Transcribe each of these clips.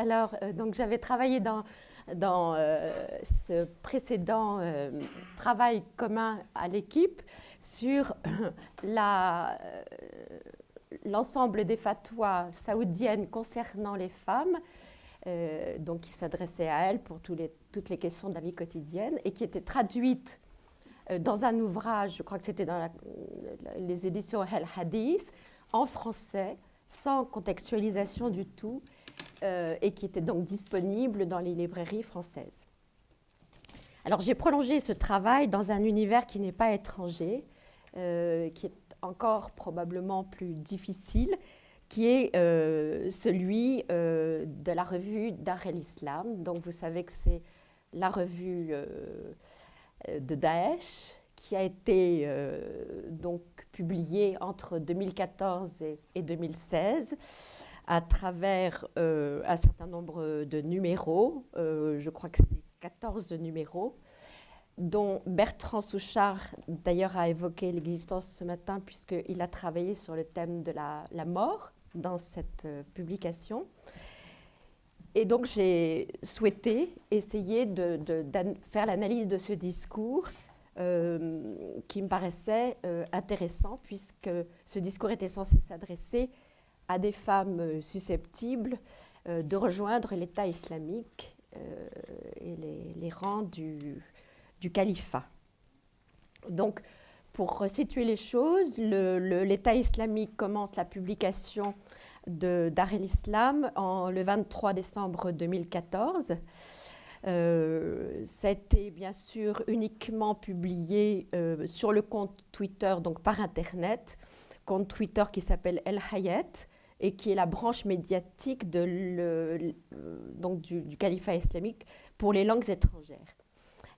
Alors, euh, donc j'avais travaillé dans, euh, ce précédent euh, travail commun à l'équipe sur l'ensemble des fatwas saoudiennes concernant les femmes, donc qui s'adressaient à elles pour toutes les questions de la vie quotidienne et qui étaient traduites dans un ouvrage, je crois que c'était dans les éditions El Hadith, en français, sans contextualisation du tout, euh, et qui était donc disponible dans les librairies françaises. Alors j'ai prolongé ce travail dans un univers qui n'est pas étranger, euh, qui est encore probablement plus difficile, qui est euh, celui de la revue Dar el-Islam. Donc vous savez que c'est la revue de Daesh qui a été donc publiée entre 2014 et 2016 à travers euh, un certain nombre de numéros, euh, je crois que c'est 14 numéros, dont Bertrand Souchard d'ailleurs a évoqué l'existence ce matin puisqu'il a travaillé sur le thème de la, mort dans cette euh, publication. Et donc j'ai souhaité essayer de, faire l'analyse de ce discours qui me paraissait intéressant puisque ce discours était censé s'adresser à des femmes euh, susceptibles euh, de rejoindre l'État islamique euh, et les, rangs du, califat. Donc, pour resituer les choses, l'État islamique commence la publication de Dar el-Islam le 23 décembre 2014. ça a été bien sûr uniquement publié sur le compte Twitter, donc par Internet, compte Twitter qui s'appelle El Hayat, et qui est la branche médiatique de donc du, califat islamique pour les langues étrangères.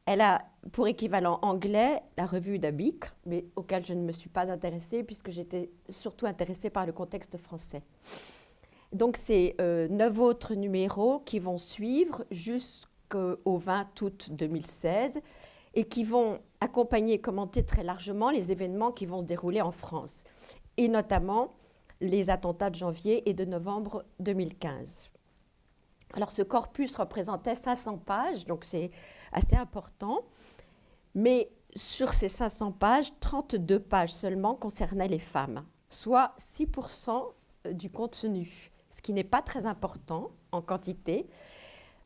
Elle a pour équivalent anglais la revue d'Abik, mais auquel je ne me suis pas intéressée puisque j'étais surtout intéressée par le contexte français. Donc c'est euh, neuf autres numéros qui vont suivre jusqu'au 20 août 2016 et qui vont accompagner et commenter très largement les événements qui vont se dérouler en France, et notamment les attentats de janvier et de novembre 2015. Alors ce corpus représentait 500 pages, donc c'est assez important, mais sur ces 500 pages, 32 pages seulement concernaient les femmes, soit 6% du contenu, ce qui n'est pas très important en quantité,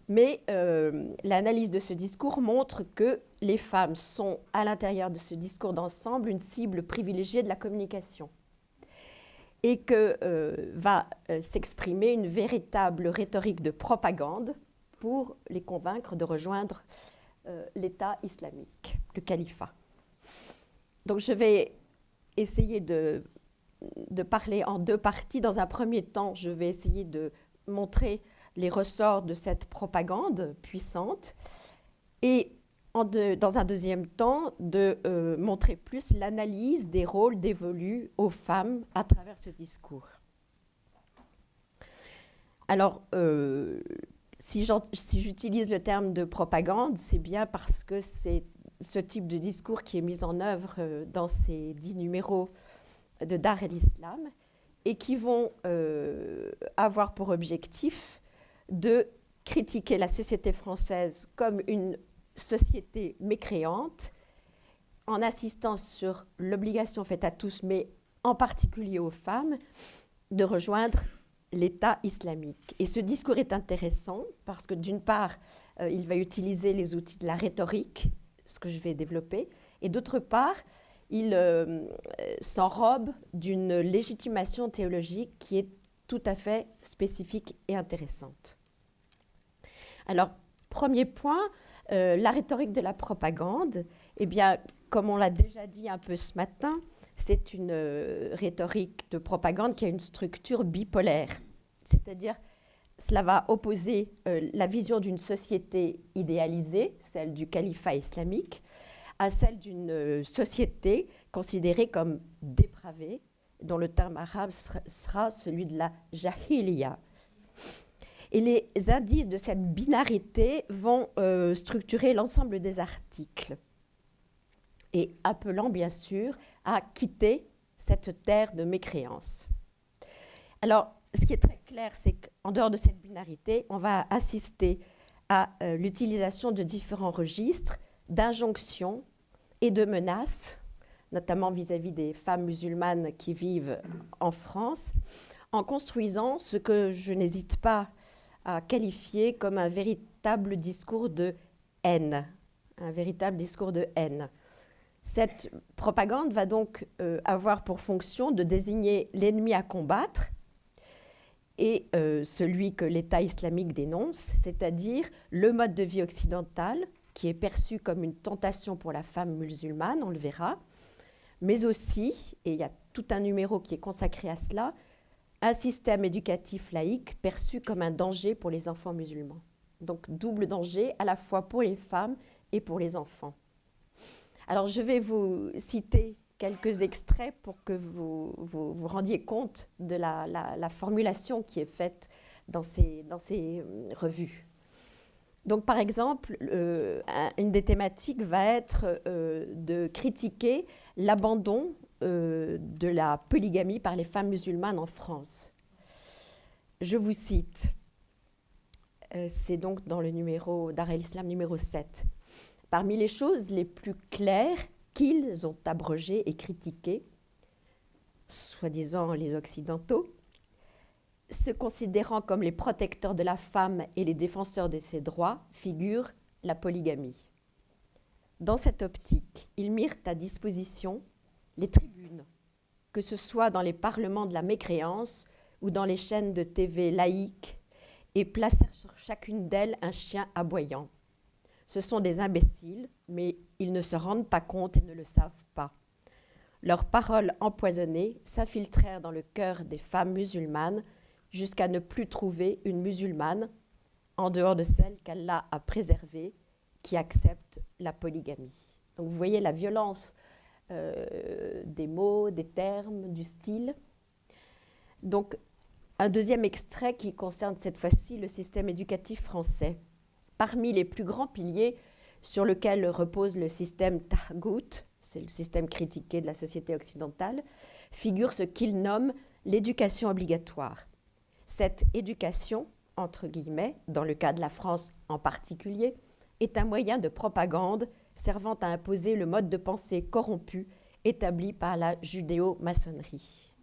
mais euh, l'analyse de ce discours montre que les femmes sont, à l'intérieur de ce discours d'ensemble, une cible privilégiée de la communication et que euh, va euh, s'exprimer une véritable rhétorique de propagande pour les convaincre de rejoindre euh, l'État islamique, le califat. Donc je vais essayer de, de, parler en deux parties. Dans un premier temps, je vais essayer de montrer les ressorts de cette propagande puissante et dans un deuxième temps, de euh, montrer plus l'analyse des rôles dévolus aux femmes à travers ce discours. Alors, euh, si j'utilise le terme de propagande, c'est bien parce que c'est ce type de discours qui est mis en œuvre euh, dans ces dix numéros de Dar el-Islam et qui vont avoir pour objectif de critiquer la société française comme une société mécréante, en insistant sur l'obligation faite à tous, mais en particulier aux femmes, de rejoindre l'État islamique. Et ce discours est intéressant parce que d'une part, euh, il va utiliser les outils de la rhétorique, ce que je vais développer, et d'autre part, il euh, s'enrobe d'une légitimation théologique qui est tout à fait spécifique et intéressante. Alors, premier point, euh, la rhétorique de la propagande, eh bien, comme on l'a déjà dit un peu ce matin, c'est une euh, rhétorique de propagande qui a une structure bipolaire. C'est-à-dire, cela va opposer euh, la vision d'une société idéalisée, celle du califat islamique, à celle d'une société considérée comme dépravée, dont le terme arabe sera celui de la jahiliya. Et les indices de cette binarité vont euh, structurer l'ensemble des articles et appelant bien sûr à quitter cette terre de mécréance. Alors, ce qui est très clair, c'est qu'en dehors de cette binarité, on va assister à euh, l'utilisation de différents registres d'injonctions et de menaces, notamment vis-à-vis des femmes musulmanes qui vivent en France, en construisant ce que je n'hésite pas à qualifier comme un véritable discours de haine, un véritable discours de haine. Cette propagande va donc euh, avoir pour fonction de désigner l'ennemi à combattre et euh, celui que l'État islamique dénonce, c'est-à-dire le mode de vie occidental qui est perçu comme une tentation pour la femme musulmane, on le verra, mais aussi, et il y a tout un numéro qui est consacré à cela, un système éducatif laïque perçu comme un danger pour les enfants musulmans. Donc double danger à la fois pour les femmes et pour les enfants. Alors je vais vous citer quelques extraits pour que vous vous, rendiez compte de la, formulation qui est faite dans ces, dans ces euh, revues. Donc, par exemple, euh, une des thématiques va être euh, de critiquer l'abandon de la polygamie par les femmes musulmanes en France. Je vous cite, c'est donc dans le numéro d'Ar el-Islam numéro 7. Parmi les choses les plus claires qu'ils ont abrogé et critiqué, soi-disant les Occidentaux, se considérant comme les protecteurs de la femme et les défenseurs de ses droits, figure la polygamie. Dans cette optique, ils mirent à disposition les tribunes, que ce soit dans les parlements de la mécréance ou dans les chaînes de TV laïques, et placèrent sur chacune d'elles un chien aboyant. Ce sont des imbéciles, mais ils ne se rendent pas compte et ne le savent pas. Leurs paroles empoisonnées s'infiltrèrent dans le cœur des femmes musulmanes jusqu'à ne plus trouver une musulmane, en dehors de celle qu'Allah a préservée, qui accepte la polygamie. Donc vous voyez la violence euh, des mots, des termes, du style. Donc un deuxième extrait qui concerne cette fois-ci le système éducatif français. Parmi les plus grands piliers sur lesquels repose le système Tahgout, c'est le système critiqué de la société occidentale, figure ce qu'il nomme l'éducation obligatoire. Cette éducation, entre guillemets, dans le cas de la France en particulier, est un moyen de propagande servant à imposer le mode de pensée corrompu établi par la judéo-maçonnerie.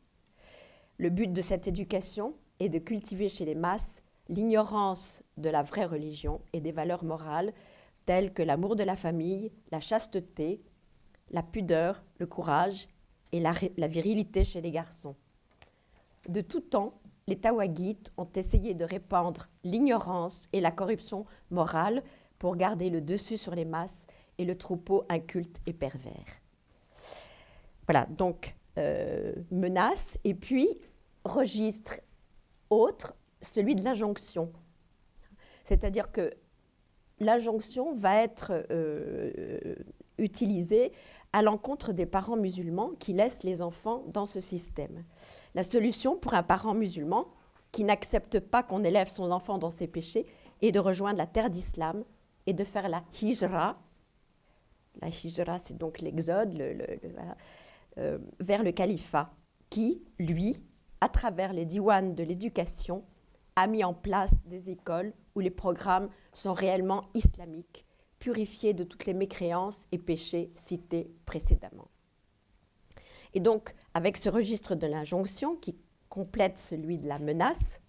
Le but de cette éducation est de cultiver chez les masses l'ignorance de la vraie religion et des valeurs morales telles que l'amour de la famille, la chasteté, la pudeur, le courage et la, virilité chez les garçons. De tout temps, les Tawagites ont essayé de répandre l'ignorance et la corruption morale pour garder le dessus sur les masses et le troupeau inculte et pervers. Voilà, donc euh, menace et puis registre autre celui de l'injonction. C'est-à-dire que l'injonction va être euh, utilisée à l'encontre des parents musulmans qui laissent les enfants dans ce système. La solution pour un parent musulman qui n'accepte pas qu'on élève son enfant dans ses péchés est de rejoindre la terre d'islam et de faire la hijra. La hijra, c'est donc l'exode euh, vers le califat, qui, lui, à travers les diwans de l'éducation, a mis en place des écoles où les programmes sont réellement islamiques, purifiés de toutes les mécréances et péchés cités précédemment. Et donc, avec ce registre de l'injonction qui complète celui de la menace,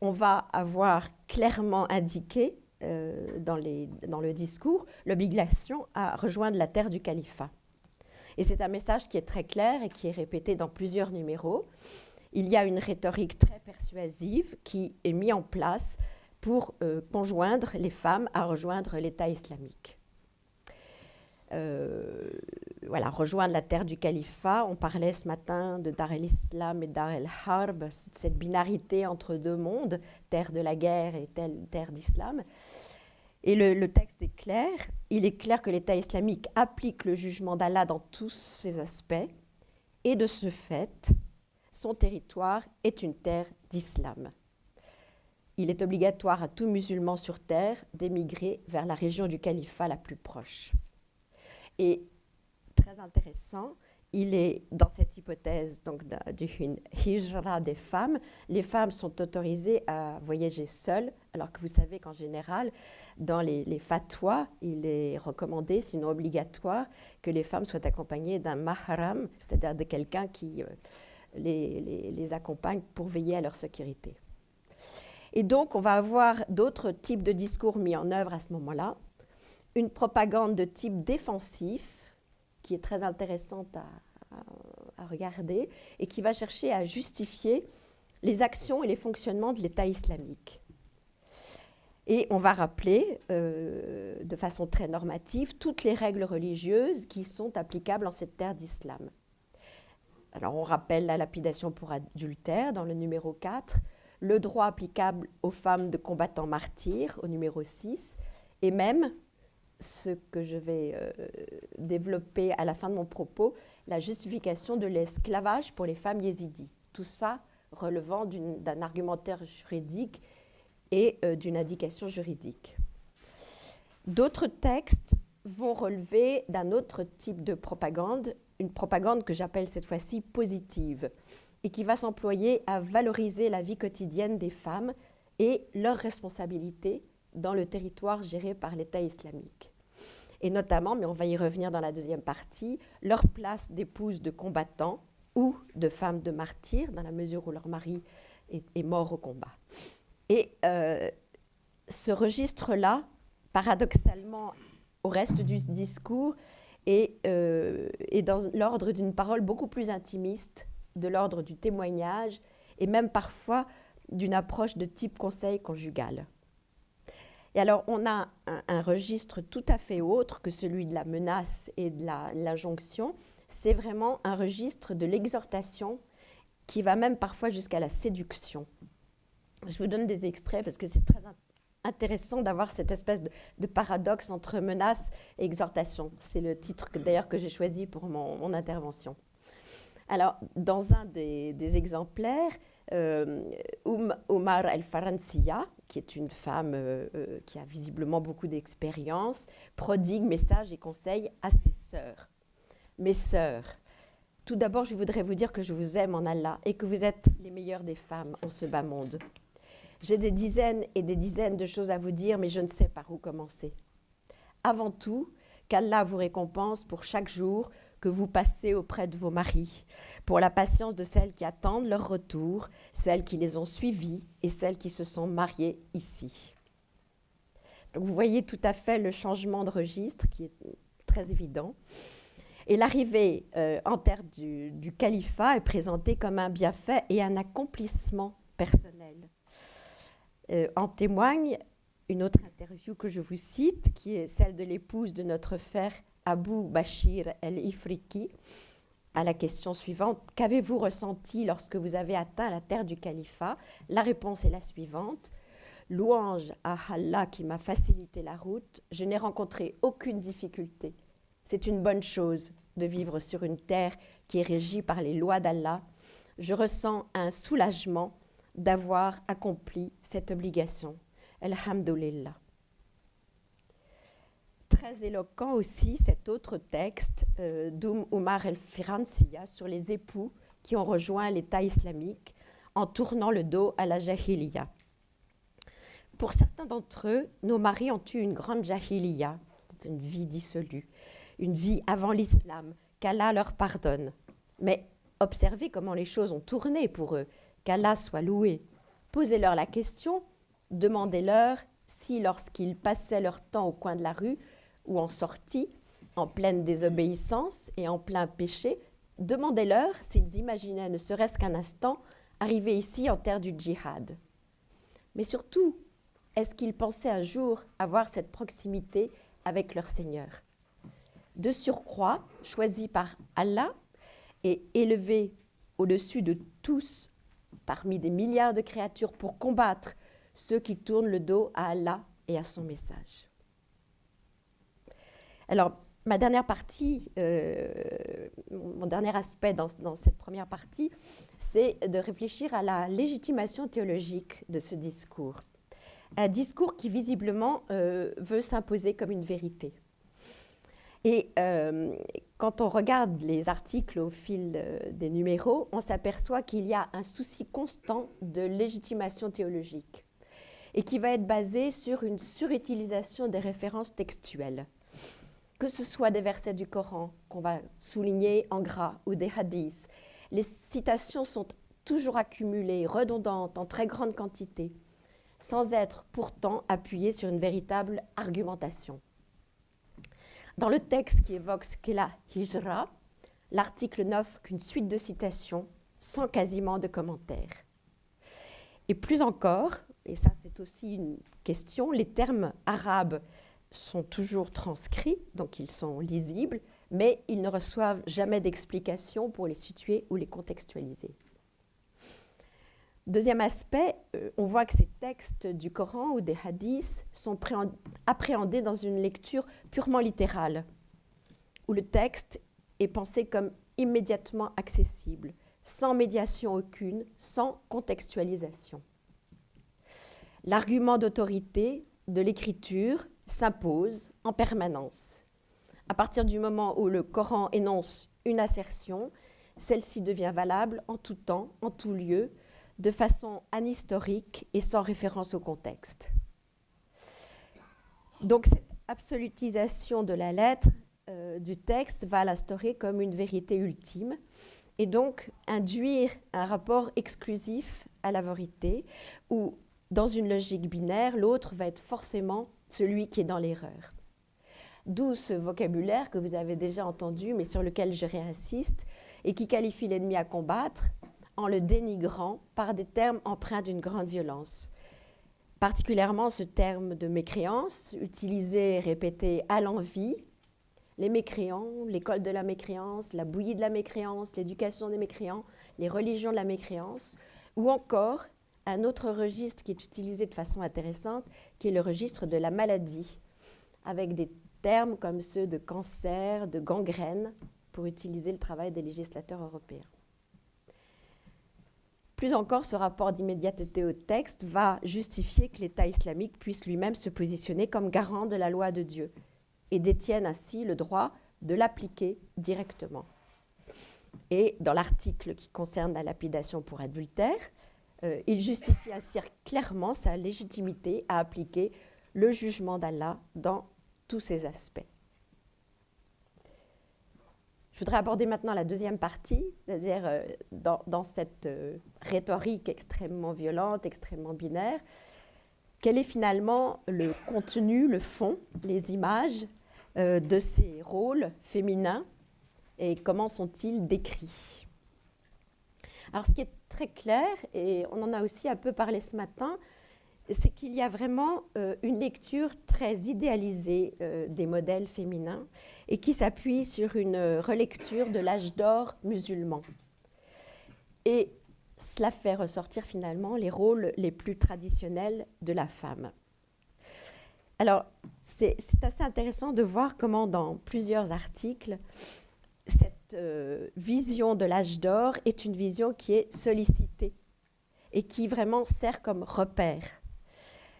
on va avoir clairement indiqué euh, dans, le discours l'obligation à rejoindre la terre du califat. Et c'est un message qui est très clair et qui est répété dans plusieurs numéros il y a une rhétorique très persuasive qui est mise en place pour euh, conjoindre les femmes à rejoindre l'État islamique. Euh, voilà, rejoindre la terre du califat. On parlait ce matin de Dar el-Islam et Dar el-Harb, cette binarité entre deux mondes, terre de la guerre et terre d'islam. Et le, le, texte est clair. Il est clair que l'État islamique applique le jugement d'Allah dans tous ses aspects. Et de ce fait, son territoire est une terre d'islam. Il est obligatoire à tout musulman sur terre d'émigrer vers la région du califat la plus proche. Et intéressant, il est dans cette hypothèse donc d'une hijra des femmes. Les femmes sont autorisées à voyager seules, alors que vous savez qu'en général, dans les, fatwas, il est recommandé, sinon obligatoire, que les femmes soient accompagnées d'un mahram, c'est-à-dire de quelqu'un qui euh, les accompagne pour veiller à leur sécurité. Et donc, on va avoir d'autres types de discours mis en œuvre à ce moment-là. Une propagande de type défensif, qui est très intéressante à, regarder, et qui va chercher à justifier les actions et les fonctionnements de l'État islamique. Et on va rappeler euh, de façon très normative toutes les règles religieuses qui sont applicables en cette terre d'islam. Alors on rappelle la lapidation pour adultère dans le numéro 4, le droit applicable aux femmes de combattants martyrs au numéro 6, et même ce que je vais euh, développer à la fin de mon propos, la justification de l'esclavage pour les femmes yézidis. Tout ça relevant d'un argumentaire juridique et euh, d'une indication juridique. D'autres textes vont relever d'un autre type de propagande, une propagande que j'appelle cette fois-ci positive, et qui va s'employer à valoriser la vie quotidienne des femmes et leurs responsabilités dans le territoire géré par l'État islamique. Et notamment, mais on va y revenir dans la deuxième partie, leur place d'épouses de combattants ou de femmes de martyrs, dans la mesure où leur mari est, mort au combat. Et euh, ce registre-là, paradoxalement, au reste du discours, euh, est dans l'ordre d'une parole beaucoup plus intimiste, de l'ordre du témoignage, et même parfois d'une approche de type conseil conjugal. Et alors, on a un, registre tout à fait autre que celui de la menace et de l'injonction. C'est vraiment un registre de l'exhortation qui va même parfois jusqu'à la séduction. Je vous donne des extraits parce que c'est très intéressant d'avoir cette espèce de, paradoxe entre menace et exhortation. C'est le titre d'ailleurs que j'ai choisi pour mon, intervention. Alors, dans un des exemplaires, euh, Omar El-Faransiya, qui est une femme euh, euh, qui a visiblement beaucoup d'expérience, prodigue messages et conseils à ses sœurs. Mes sœurs, tout d'abord, je voudrais vous dire que je vous aime en Allah et que vous êtes les meilleures des femmes en ce bas monde. J'ai des dizaines et des dizaines de choses à vous dire, mais je ne sais par où commencer. Avant tout, qu'Allah vous récompense pour chaque jour que vous passez auprès de vos maris, pour la patience de celles qui attendent leur retour, celles qui les ont suivis et celles qui se sont mariées ici. Donc vous voyez tout à fait le changement de registre qui est très évident. Et l'arrivée euh, en terre du, du califat est présentée comme un bienfait et un accomplissement personnel. Euh, en témoigne une autre interview que je vous cite, qui est celle de l'épouse de notre frère Abu Bashir el-Ifriki, à la question suivante Qu'avez-vous ressenti lorsque vous avez atteint la terre du califat? La réponse est la suivante Louange à Allah qui m'a facilité la route, je n'ai rencontré aucune difficulté. C'est une bonne chose de vivre sur une terre qui est régie par les lois d'Allah. Je ressens un soulagement d'avoir accompli cette obligation. Alhamdulillah. Très éloquent aussi cet autre texte euh, d'Oum el-Firansiya sur les époux qui ont rejoint l'État islamique en tournant le dos à la jahiliya. Pour certains d'entre eux, nos maris ont eu une grande jahiliya, c'est une vie dissolue, une vie avant l'islam, qu'Allah leur pardonne. Mais observez comment les choses ont tourné pour eux qu'Allah soit loué. Posez-leur la question, demandez-leur si, lorsqu'ils passaient leur temps au coin de la rue ou en sortie, en pleine désobéissance et en plein péché, demandez-leur s'ils imaginaient, ne serait-ce qu'un instant, arriver ici en terre du djihad. Mais surtout, est-ce qu'ils pensaient un jour avoir cette proximité avec leur Seigneur? De surcroît, choisi par Allah et élevé au-dessus de tous parmi des milliards de créatures pour combattre ceux qui tournent le dos à Allah et à son message. Alors, ma dernière partie, euh, mon dernier aspect dans, cette première partie, c'est de réfléchir à la légitimation théologique de ce discours. Un discours qui visiblement euh, veut s'imposer comme une vérité. Et euh, quand on regarde les articles au fil des numéros, on s'aperçoit qu'il y a un souci constant de légitimation théologique et qui va être basé sur une surutilisation des références textuelles. Que ce soit des versets du Coran qu'on va souligner en gras ou des hadiths, les citations sont toujours accumulées, redondantes, en très grande quantité, sans être pourtant appuyées sur une véritable argumentation. Dans le texte qui évoque ce qu'est la hijra, l'article n'offre qu'une suite de citations sans quasiment de commentaires. Et plus encore, et ça c'est aussi une question, les termes arabes sont toujours transcrits, donc ils sont lisibles, mais ils ne reçoivent jamais d'explication pour les situer ou les contextualiser. Deuxième aspect, euh, on voit que ces textes du Coran ou des hadiths sont appréhendés dans une lecture purement littérale, où le texte est pensé comme immédiatement accessible, sans médiation aucune, sans contextualisation. L'argument d'autorité de l'écriture s'impose en permanence. À partir du moment où le Coran énonce une assertion, celle-ci devient valable en tout temps, en tout lieu, de façon anhistorique et sans référence au contexte. Donc cette absolutisation de la lettre euh, du texte va l'instaurer comme une vérité ultime et donc induire un rapport exclusif à la vérité où, dans une logique binaire, l'autre va être forcément celui qui est dans l'erreur. D'où ce vocabulaire que vous avez déjà entendu, mais sur lequel je réinsiste, et qui qualifie l'ennemi à combattre en le dénigrant par des termes empreints d'une grande violence. Particulièrement ce terme de mécréance, utilisé et répété à l'envi, les mécréants, l'école de la mécréance, la bouillie de la mécréance, l'éducation des mécréants, les religions de la mécréance, ou encore un autre registre qui est utilisé de façon intéressante, qui est le registre de la maladie, avec des termes comme ceux de cancer, de gangrène, pour utiliser le travail des législateurs européens. Plus encore, ce rapport d'immédiateté au texte va justifier que l'État islamique puisse lui-même se positionner comme garant de la loi de Dieu et détienne ainsi le droit de l'appliquer directement. Et dans l'article qui concerne la lapidation pour adultère, euh, il justifie ainsi clairement sa légitimité à appliquer le jugement d'Allah dans tous ses aspects? Je voudrais aborder maintenant la deuxième partie, c'est-à-dire euh, dans, cette euh, rhétorique extrêmement violente, extrêmement binaire, quel est finalement le contenu, le fond, les images de ces rôles féminins et comment sont-ils décrits? Alors ce qui est très clair, et on en a aussi un peu parlé ce matin, c'est qu'il y a vraiment une lecture très idéalisée des modèles féminins et qui s'appuie sur une relecture de l'âge d'or musulman. Et cela fait ressortir finalement les rôles les plus traditionnels de la femme. Alors, c'est assez intéressant de voir comment dans plusieurs articles, cette euh, vision de l'âge d'or est une vision qui est sollicitée et qui vraiment sert comme repère.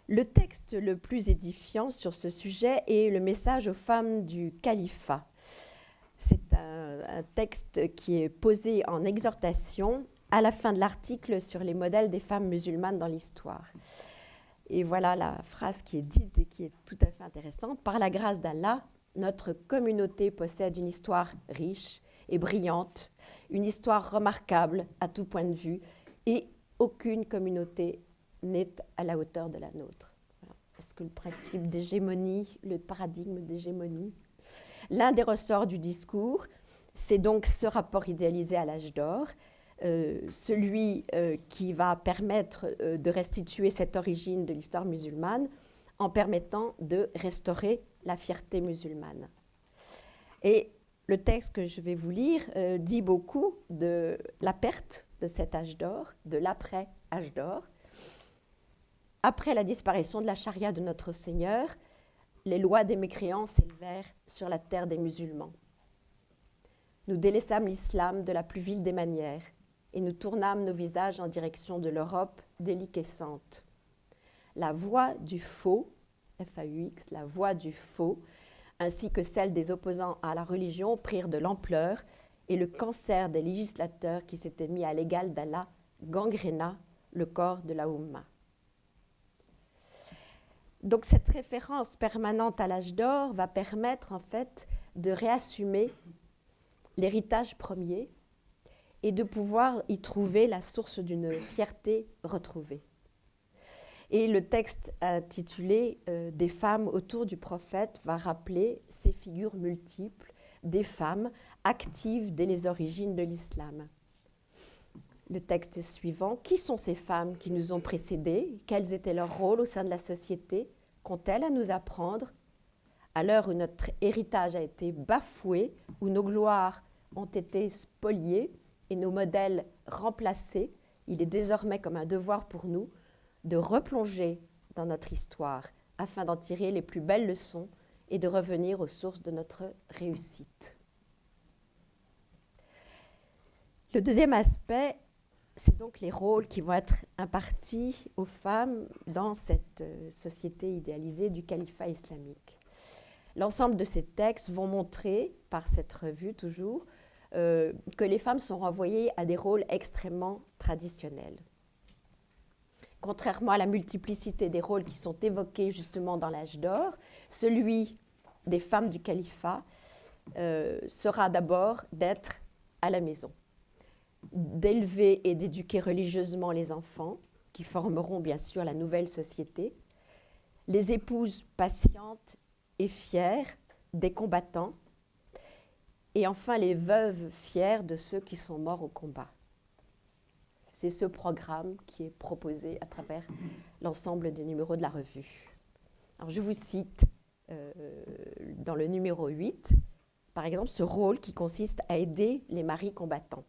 Le texte le plus édifiant sur ce sujet est le message aux femmes du califat. C'est un, texte qui est posé en exhortation à la fin de l'article sur les modèles des femmes musulmanes dans l'histoire. Et voilà la phrase qui est dite et qui est tout à fait intéressante. Par la grâce d'Allah, notre communauté possède une histoire riche et brillante, une histoire remarquable à tout point de vue, et aucune communauté n'est à la hauteur de la nôtre. Est-ce que le principe d'hégémonie, le paradigme d'hégémonie L'un des ressorts du discours, c'est donc ce rapport idéalisé à l'âge d'or, euh, celui euh, qui va permettre euh, de restituer cette origine de l'histoire musulmane en permettant de restaurer la fierté musulmane. Et le texte que je vais vous lire dit beaucoup de la perte de cet âge d'or, de l'après-âge d'or, après la disparition de la charia de notre Seigneur, les lois des mécréants s'élevèrent sur la terre des musulmans. Nous délaissâmes l'islam de la plus vile des manières et nous tournâmes nos visages en direction de l'Europe déliquescente. La voix du faux, FAUX, la voix du faux, ainsi que celles des opposants à la religion, prirent de l'ampleur et le cancer des législateurs qui s'étaient mis à l'égal d'Allah gangréna le corps de la Oumma. Donc cette référence permanente à l'âge d'or va permettre en fait de réassumer l'héritage premier et de pouvoir y trouver la source d'une fierté retrouvée. Et le texte intitulé euh, Des femmes autour du prophète va rappeler ces figures multiples des femmes actives dès les origines de l'islam. Le texte est suivant. Qui sont ces femmes qui nous ont précédées? Quels étaient leurs rôles au sein de la société? Qu'ont-elles à nous apprendre? À l'heure où notre héritage a été bafoué, où nos gloires ont été spoliées et nos modèles remplacés, il est désormais comme un devoir pour nous de replonger dans notre histoire afin d'en tirer les plus belles leçons et de revenir aux sources de notre réussite. Le deuxième aspect, c'est donc les rôles qui vont être impartis aux femmes dans cette euh, société idéalisée du califat islamique. L'ensemble de ces textes vont montrer, par cette revue toujours, euh, que les femmes sont renvoyées à des rôles extrêmement traditionnels contrairement à la multiplicité des rôles qui sont évoqués justement dans l'âge d'or, celui des femmes du califat euh, sera d'abord d'être à la maison, d'élever et d'éduquer religieusement les enfants, qui formeront bien sûr la nouvelle société, les épouses patientes et fières des combattants, et enfin les veuves fières de ceux qui sont morts au combat. C'est ce programme qui est proposé à travers l'ensemble des numéros de la revue. Alors je vous cite euh, dans le numéro 8, par exemple, ce rôle qui consiste à aider les maris combattants.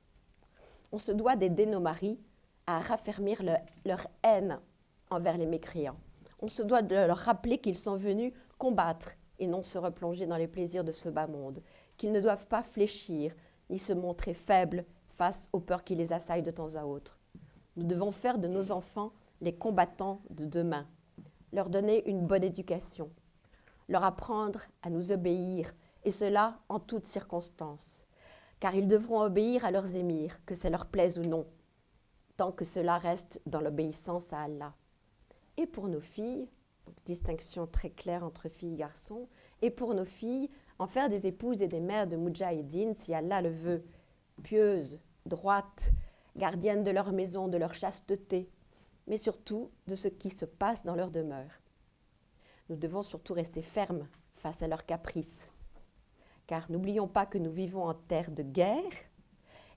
On se doit d'aider nos maris à raffermir leur haine envers les mécréants. On se doit de leur rappeler qu'ils sont venus combattre et non se replonger dans les plaisirs de ce bas monde, qu'ils ne doivent pas fléchir ni se montrer faibles face aux peurs qui les assaillent de temps à autre. Nous devons faire de nos enfants les combattants de demain, leur donner une bonne éducation, leur apprendre à nous obéir, et cela en toutes circonstances, car ils devront obéir à leurs émirs, que ça leur plaise ou non, tant que cela reste dans l'obéissance à Allah. Et pour nos filles, distinction très claire entre filles et garçons, et pour nos filles, en faire des épouses et des mères de Mujahideen, si Allah le veut, pieuses, droites, gardiennes de leur maison, de leur chasteté, mais surtout de ce qui se passe dans leur demeure. Nous devons surtout rester fermes face à leurs caprices, car n'oublions pas que nous vivons en terre de guerre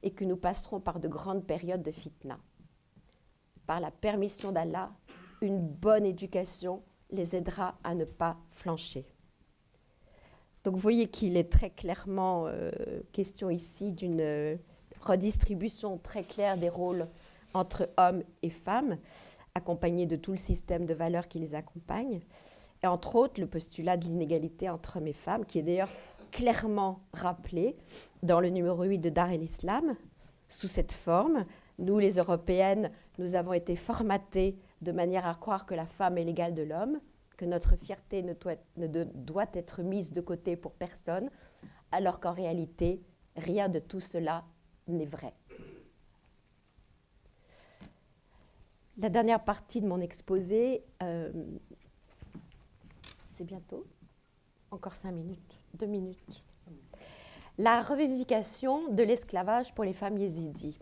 et que nous passerons par de grandes périodes de fitna. Par la permission d'Allah, une bonne éducation les aidera à ne pas flancher. Donc vous voyez qu'il est très clairement euh, question ici d'une redistribution très claire des rôles entre hommes et femmes, accompagnée de tout le système de valeurs qui les accompagne, et entre autres le postulat de l'inégalité entre hommes et femmes, qui est d'ailleurs clairement rappelé dans le numéro 8 de Dar el-Islam, sous cette forme. Nous, les Européennes, nous avons été formatées de manière à croire que la femme est l'égale de l'homme, que notre fierté ne doit, ne doit être mise de côté pour personne, alors qu'en réalité, rien de tout cela n'est vrai. La dernière partie de mon exposé, euh, c'est bientôt, encore cinq minutes, deux minutes. La revivification de l'esclavage pour les femmes yézidis.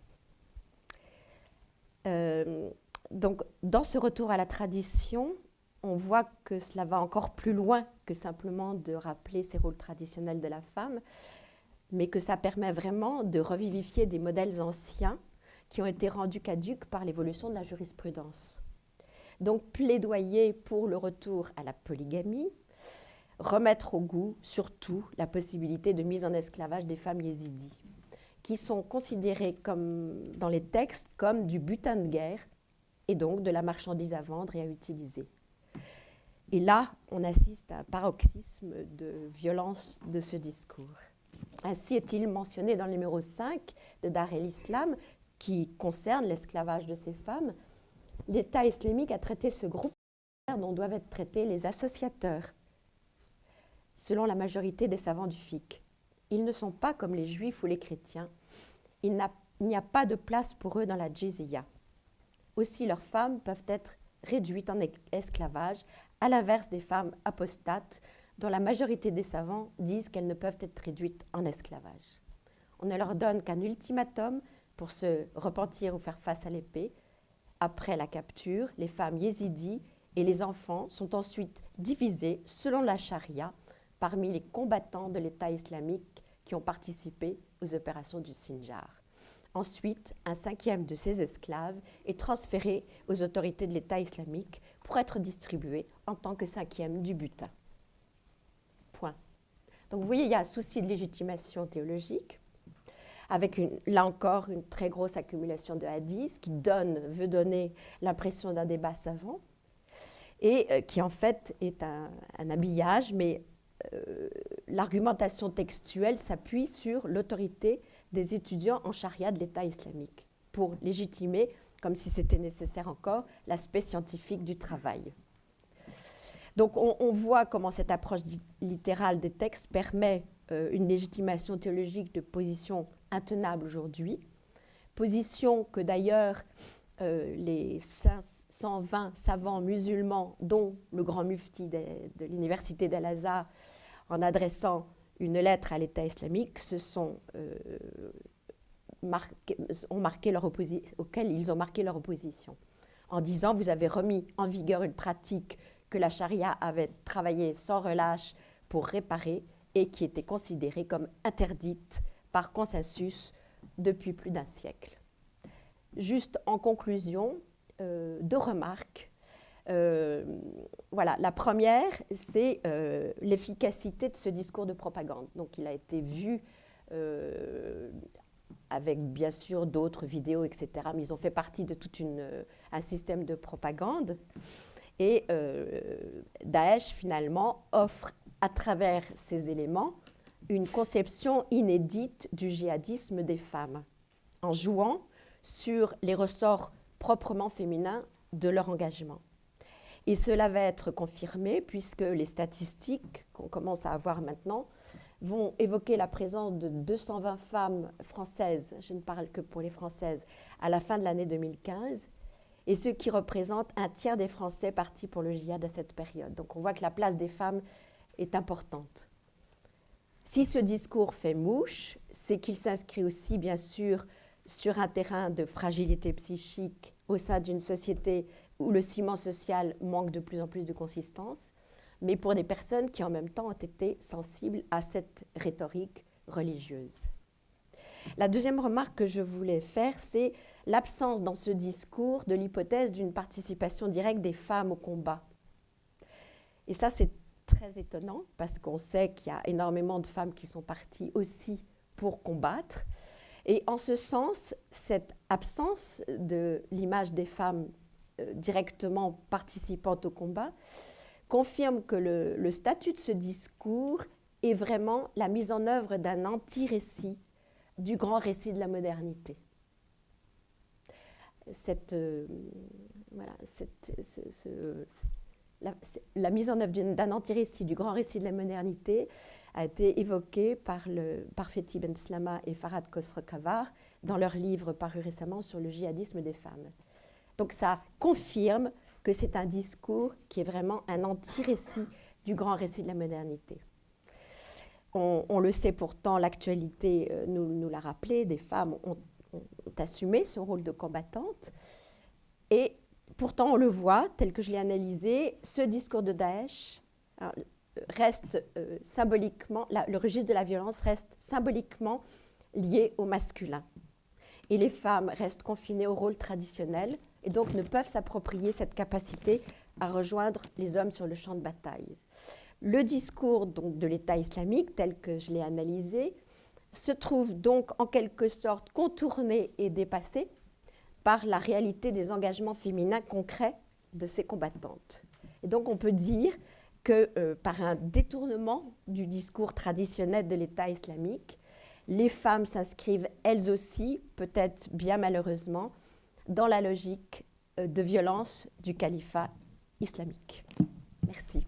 Euh, donc, dans ce retour à la tradition, on voit que cela va encore plus loin que simplement de rappeler ces rôles traditionnels de la femme mais que ça permet vraiment de revivifier des modèles anciens qui ont été rendus caduques par l'évolution de la jurisprudence. Donc plaidoyer pour le retour à la polygamie, remettre au goût surtout la possibilité de mise en esclavage des femmes yézidis, qui sont considérées comme, dans les textes comme du butin de guerre et donc de la marchandise à vendre et à utiliser. Et là, on assiste à un paroxysme de violence de ce discours. Ainsi est-il mentionné dans le numéro 5 de Dar el-Islam, qui concerne l'esclavage de ces femmes. L'État islamique a traité ce groupe dont doivent être traités les associateurs. selon la majorité des savants du FIC. Ils ne sont pas comme les juifs ou les chrétiens. Il n'y a pas de place pour eux dans la jizya. Aussi, leurs femmes peuvent être réduites en esclavage, à l'inverse des femmes apostates, dont la majorité des savants disent qu'elles ne peuvent être réduites en esclavage. On ne leur donne qu'un ultimatum pour se repentir ou faire face à l'épée. Après la capture, les femmes yézidis et les enfants sont ensuite divisés selon la charia parmi les combattants de l'État islamique qui ont participé aux opérations du Sinjar. Ensuite, un cinquième de ces esclaves est transféré aux autorités de l'État islamique pour être distribué en tant que cinquième du butin. Donc vous voyez, il y a un souci de légitimation théologique, avec là encore une très grosse accumulation de hadiths qui donne, veut donner l'impression d'un débat savant, et euh, qui en fait est un, habillage, mais euh, l'argumentation textuelle s'appuie sur l'autorité des étudiants en charia de l'État islamique pour légitimer, comme si c'était nécessaire encore, l'aspect scientifique du travail. Donc on, voit comment cette approche littérale des textes permet euh, une légitimation théologique de position intenable aujourd'hui, position que d'ailleurs euh, les 520 savants musulmans, dont le grand mufti de, l'université d'Al-Azhar, en adressant une lettre à l'État islamique, euh, ils ont marqué leur opposition, en disant vous avez remis en vigueur une pratique que la charia avait travaillé sans relâche pour réparer et qui était considérée comme interdite par consensus depuis plus d'un siècle. Juste en conclusion, euh, deux remarques euh, voilà, la première, c'est euh, l'efficacité de ce discours de propagande. Donc, il a été vu avec bien sûr d'autres vidéos, etc. Mais ils ont fait partie de tout un système de propagande. Et Daesh, finalement, offre à travers ces éléments une conception inédite du djihadisme des femmes, en jouant sur les ressorts proprement féminins de leur engagement. Et cela va être confirmé puisque les statistiques qu'on commence à avoir maintenant vont évoquer la présence de 220 femmes françaises, je ne parle que pour les françaises, à la fin de l'année 2015, et ce qui représente un tiers des Français partis pour le djihad à cette période. Donc on voit que la place des femmes est importante. Si ce discours fait mouche, c'est qu'il s'inscrit aussi, bien sûr, sur un terrain de fragilité psychique au sein d'une société où le ciment social manque de plus en plus de consistance, mais pour des personnes qui en même temps ont été sensibles à cette rhétorique religieuse. La deuxième remarque que je voulais faire, c'est l'absence dans ce discours de l'hypothèse d'une participation directe des femmes au combat. Et ça, c'est très étonnant parce qu'on sait qu'il y a énormément de femmes qui sont parties aussi pour combattre. Et en ce sens, cette absence de l'image des femmes euh, directement participantes au combat, confirme que le, statut de ce discours est vraiment la mise en œuvre d'un anti-récit du grand récit de la modernité. Cette, euh, voilà, la, mise en œuvre d'un anti-récit du grand récit de la modernité a été évoquée par, le, par Fethi Ben Slama et Farad Khosrow-Kavar dans leur livre paru récemment sur le djihadisme des femmes. Donc ça confirme que c'est un discours qui est vraiment un anti-récit du grand récit de la modernité. On, le sait pourtant, l'actualité euh, nous, l'a rappelé, des femmes ont, assumé ce rôle de combattante. Et pourtant, on le voit, tel que je l'ai analysé, ce discours de Daesh reste euh, symboliquement, le registre de la violence reste symboliquement lié au masculin. Et les femmes restent confinées au rôle traditionnel et donc ne peuvent s'approprier cette capacité à rejoindre les hommes sur le champ de bataille. Le discours donc, de l'État islamique, tel que je l'ai analysé, se trouve donc en quelque sorte contourné et dépassé par la réalité des engagements féminins concrets de ces combattantes. Et donc on peut dire que euh, par un détournement du discours traditionnel de l'État islamique, les femmes s'inscrivent elles aussi, peut-être bien malheureusement, dans la logique euh, de violence du califat islamique. Merci.